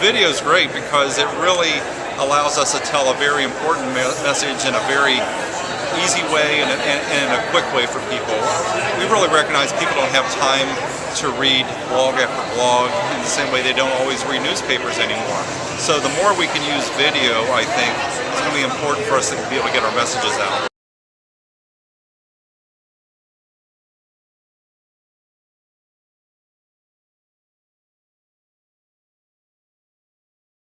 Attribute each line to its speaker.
Speaker 1: Video is great because it really allows us to tell a very important me message in a very easy way and, and, and, in a quick way for people. We really recognize people don't have time to read blog after blog in the same way they don't always read newspapers anymore. So the more we can use video, I think, it's going to be important for us to be able to get our messages out.